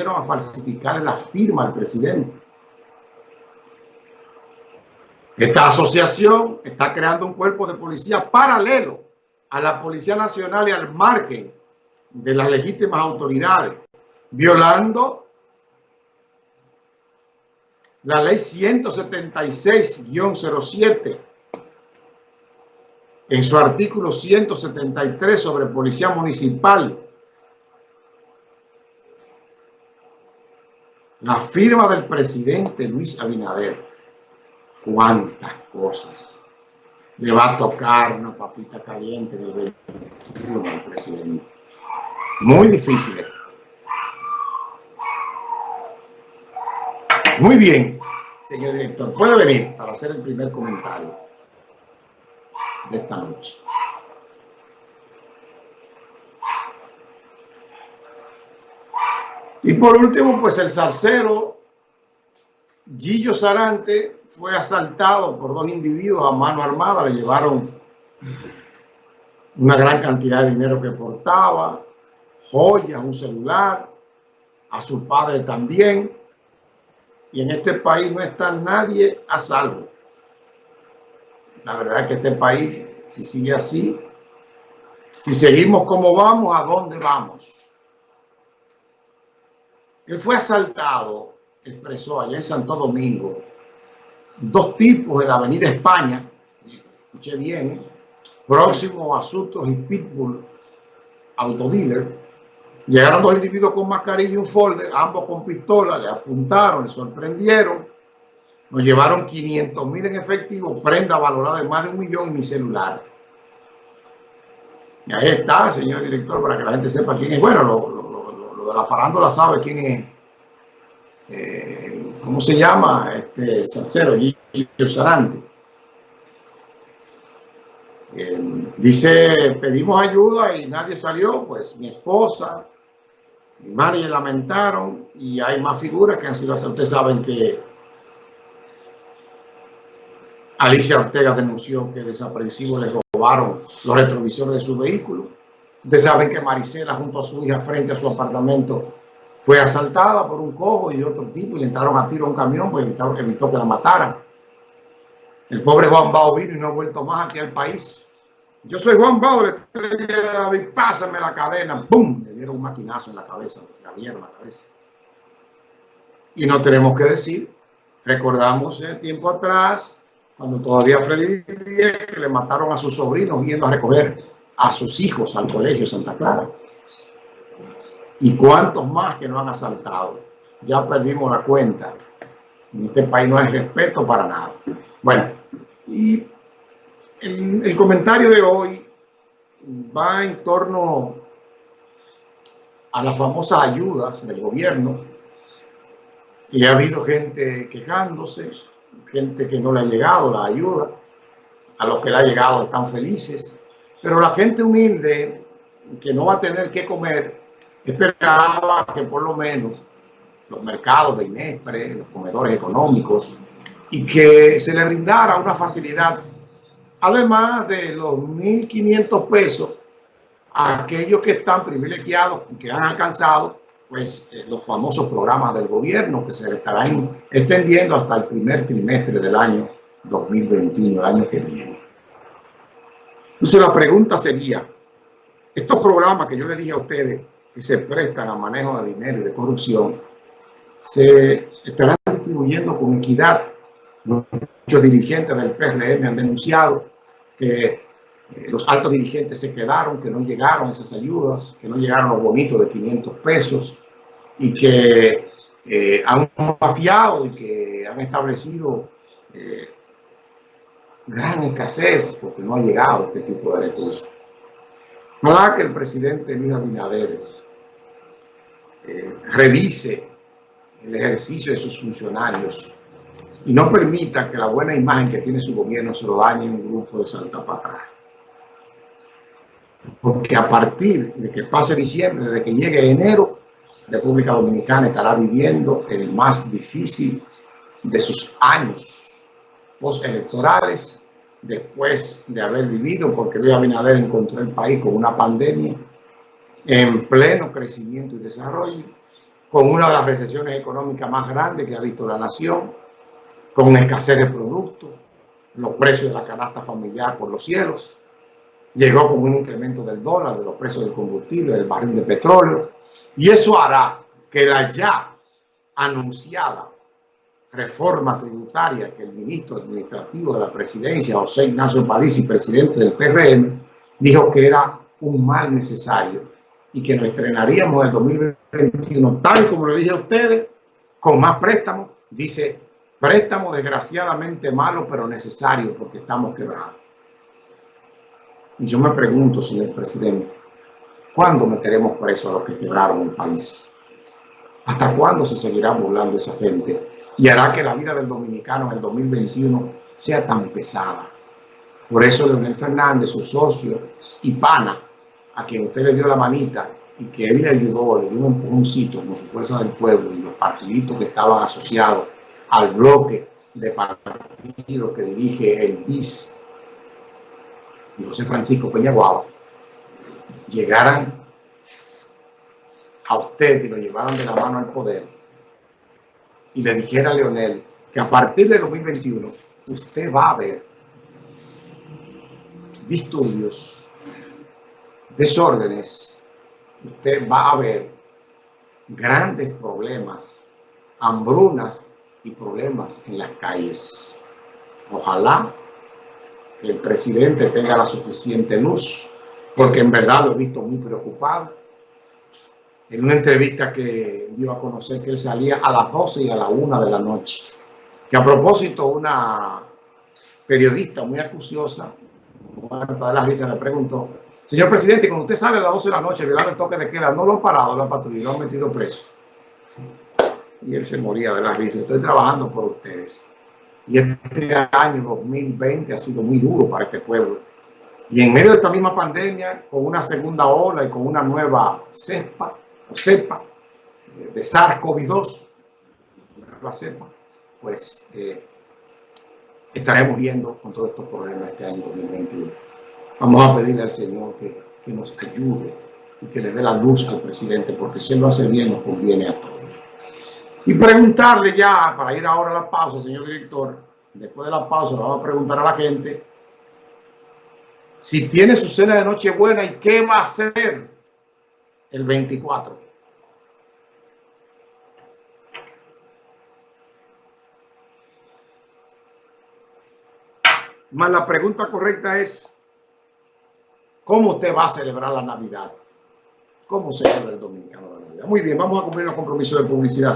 a falsificar la firma del presidente. Esta asociación está creando un cuerpo de policía paralelo a la Policía Nacional y al margen de las legítimas autoridades, violando la ley 176-07 en su artículo 173 sobre policía municipal. La firma del presidente Luis Abinader cuántas cosas le va a tocar una papita caliente del 21 al presidente. Muy difícil Muy bien, señor director. Puede venir para hacer el primer comentario de esta noche. Y por último, pues el zarcero Gillo Sarante fue asaltado por dos individuos a mano armada, le llevaron una gran cantidad de dinero que portaba, joyas, un celular, a su padre también. Y en este país no está nadie a salvo. La verdad es que este país, si sigue así, si seguimos como vamos, ¿a dónde vamos? Él fue asaltado, expresó allá en Santo Domingo, dos tipos en la avenida España, escuché bien, próximo a Sutros y Pitbull Autodealer, llegaron dos individuos con mascarilla y un folder, ambos con pistola, le apuntaron, le sorprendieron, nos llevaron 500 mil en efectivo, prenda valorada en más de un millón y mi celular. Y ahí está, señor director, para que la gente sepa quién es. Bueno, lo, de la parándola sabe quién es. Eh, ¿cómo se llama? Este Salcero, Gillo Sarante. Eh, dice, pedimos ayuda y nadie salió, pues mi esposa, mi madre lamentaron y hay más figuras que han sido, ustedes saben que Alicia Ortega denunció que desaprensivos les robaron los retrovisores de su vehículo. Ustedes saben que Marisela junto a su hija frente a su apartamento fue asaltada por un cojo y otro tipo y le entraron a tiro a un camión pues evitaron, evitó que la mataran. El pobre Juan Bao vino y no ha vuelto más aquí al país. Yo soy Juan Bao, pásame la cadena. ¡Bum! Le dieron un maquinazo en la cabeza, le abrieron la cabeza. Y no tenemos que decir, recordamos eh, tiempo atrás, cuando todavía Freddy vivía, que le mataron a sus sobrinos yendo a recoger a sus hijos al colegio Santa Clara y cuántos más que no han asaltado. Ya perdimos la cuenta. En este país no hay respeto para nada. Bueno, y el, comentario de hoy va en torno a las famosas ayudas del gobierno. Y ha habido gente quejándose, gente que no le ha llegado la ayuda, a los que le ha llegado están felices, pero la gente humilde que no va a tener que comer esperaba que por lo menos los mercados de Inespre, los comedores económicos, y que se le brindara una facilidad, además de los 1.500 pesos a aquellos que están privilegiados que han alcanzado pues eh, los famosos programas del gobierno que se estarán extendiendo hasta el primer trimestre del año 2021, el año que viene. Entonces la pregunta sería, estos programas que yo les dije a ustedes, que se prestan a manejo de dinero y de corrupción se estarán distribuyendo con equidad. Muchos dirigentes del PRM han denunciado que eh, los altos dirigentes se quedaron, que no llegaron esas ayudas, que no llegaron los bonitos de 500 pesos y que eh, han mafiado y que han establecido eh, gran escasez porque no ha llegado este tipo de recursos. Nada que el presidente Luis Abinader eh, revise el ejercicio de sus funcionarios y no permita que la buena imagen que tiene su gobierno se lo dañe un grupo de Santa Patrón. Porque a partir de que pase diciembre, de que llegue enero, República Dominicana estará viviendo el más difícil de sus años postelectorales después de haber vivido, porque Luis Abinader encontró el país con una pandemia en pleno crecimiento y desarrollo, con una de las recesiones económicas más grandes que ha visto la nación, con escasez de productos, los precios de la canasta familiar por los cielos, llegó con un incremento del dólar, de los precios del combustible, del barril de petróleo, y eso hará que la ya anunciada reforma tributaria que el ministro administrativo de la presidencia, José Ignacio París, presidente del PRM, dijo que era un mal necesario y que nos estrenaríamos en el 2021, tal como lo dije a ustedes, con más préstamos, dice, préstamo desgraciadamente malo, pero necesario porque estamos quebrados. Y yo me pregunto, señor presidente, ¿cuándo meteremos preso a los que quebraron el país? ¿Hasta cuándo se seguirá burlando esa gente? Y hará que la vida del dominicano en el 2021 sea tan pesada. Por eso Leonel Fernández, su socio y pana, a quien usted le dio la manita y que él le ayudó, le dio un empujoncito como su fuerza del pueblo y los partiditos que estaban asociados al bloque de partidos que dirige el BIS y José Francisco Peñaguaba, llegaran a usted y lo llevaran de la mano al poder y le dijera a Leonel que a partir de 2021 usted va a ver disturbios, desórdenes, usted va a ver grandes problemas, hambrunas y problemas en las calles. Ojalá que el presidente tenga la suficiente luz, porque en verdad lo he visto muy preocupado en una entrevista que dio a conocer que él salía a las 12 y a la 1 de la noche. Que a propósito, una periodista muy acuciosa, de la risa, le preguntó, señor presidente, cuando usted sale a las 12 de la noche violando el toque de queda, ¿no lo han parado la patrulla, lo han metido preso? Y él se moría de la risa. Estoy trabajando por ustedes. Y este año 2020 ha sido muy duro para este pueblo. Y en medio de esta misma pandemia, con una segunda ola y con una nueva cepa, o cepa de SARS-CoV-2, la cepa, pues eh, estaremos viendo con todos estos problemas este año 2021. Vamos a pedirle al Señor que, que nos ayude y que le dé la luz al presidente, porque si él lo hace bien, nos conviene a todos. Y preguntarle ya, para ir ahora a la pausa, señor director, después de la pausa le vamos a preguntar a la gente si tiene su cena de Nochebuena y qué va a hacer el 24. Más la pregunta correcta es, ¿cómo usted va a celebrar la Navidad? ¿Cómo celebra el dominicano la Navidad? Muy bien, vamos a cumplir los compromisos de publicidad.